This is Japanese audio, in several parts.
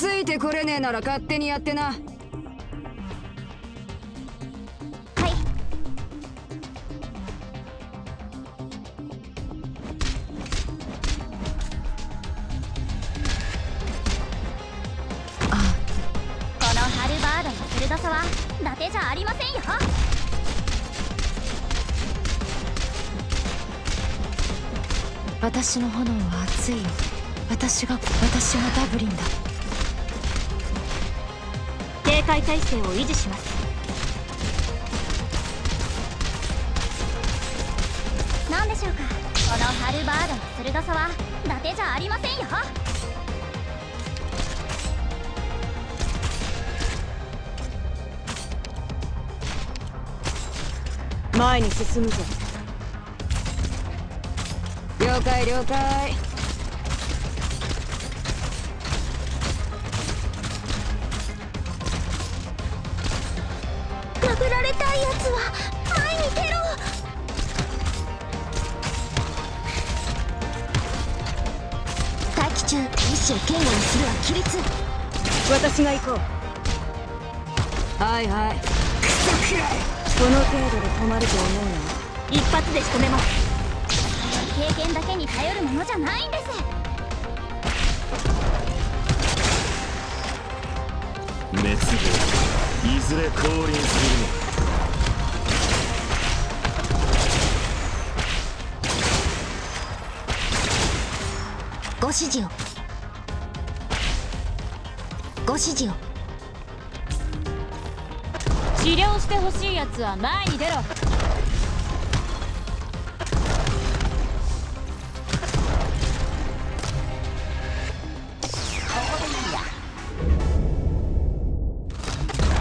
ついてこれねえなら勝手にやってな。はい。このハルバードの鋭さは伊達じゃありませんよ。私の炎は熱いよ。私が私がダブリンだ警戒態勢を維持します。何でしょうか？このハルバードの鋭さは伊達じゃありませんよ。前に進むぞ。了解了解中意志を堅固にするは規律。私が行こう。はいはい。クソくらい。この程度で止まると思うな一発で仕留めます。経験だけに頼るものじゃないんです。滅亡いずれ降臨するの指示を。ご指示を。治療してほしいやつは前に出ろ。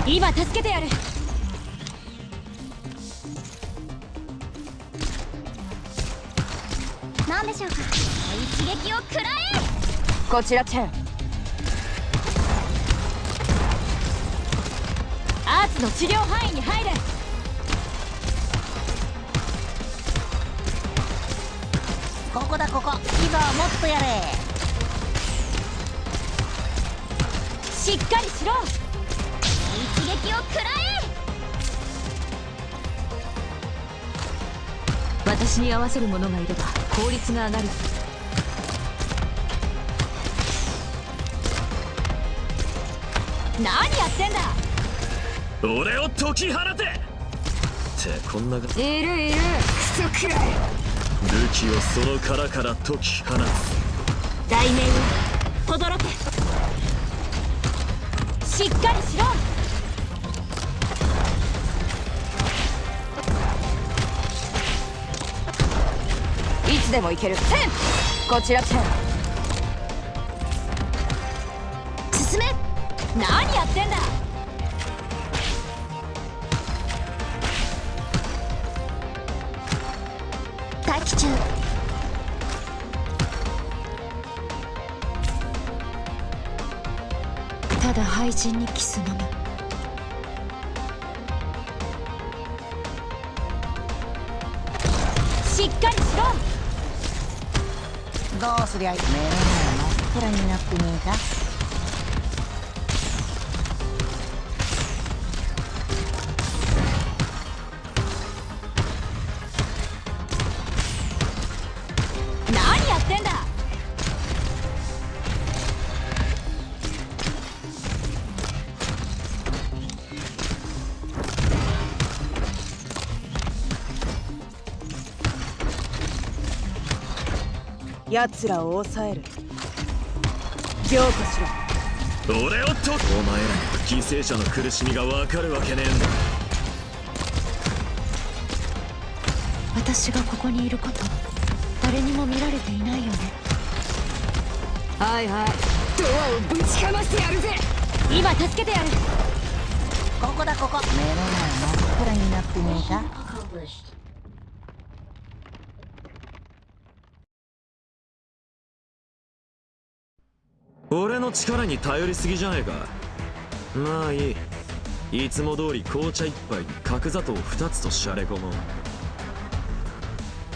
今助けてやる何でしょうか？一撃を食らえ！こちらチェン。アーツの治療範囲に入れ！ここだここ。今はもっとやれ！しっかりしろ私に合わせる者がいれば効率が上がる。何やってんだ！俺を解き放て！ってこんないるいる。クソくらい器をその殻から解き放つ。大名を轟け。しっかりしろつでも行ける。チェン。こちら。チェン。進め。何やってんだ。待機中。ただ廃人にキスのみ。しっかりしろ。どうすりゃいい？目の前真っ暗になってねえか？奴らを抑える。凝固しろ。俺を解くお前らには犠牲者の苦しみが分かるわけねえんだ。私がここにいること誰にも見られていないよね。はいはい。ドアをぶちかましてやるぜ。今助けてやる。ここだここ。目の前真っ暗になってねえか俺の力に頼りすぎじゃねえか。まあいい。いつも通り紅茶一杯に角砂糖二つとしゃれ込もう。